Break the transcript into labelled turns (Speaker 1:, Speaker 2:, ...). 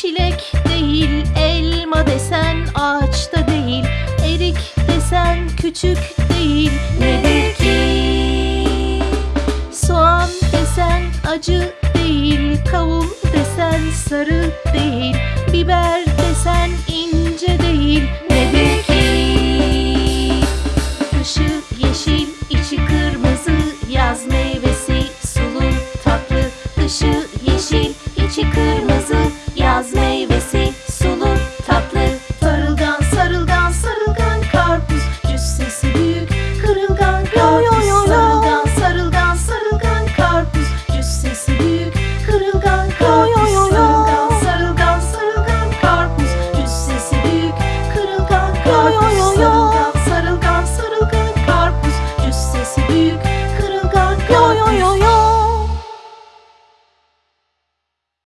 Speaker 1: Çilek değil elma desen ağaçta değil Erik desen küçük değil nedir ki? Soğan desen acı değil Kavun desen sarı değil Biber desen ince değil nedir ki? Dışı yeşil içi kırmızı yaz meyvesi sulu tatlı Dışı yeşil içi kırmızı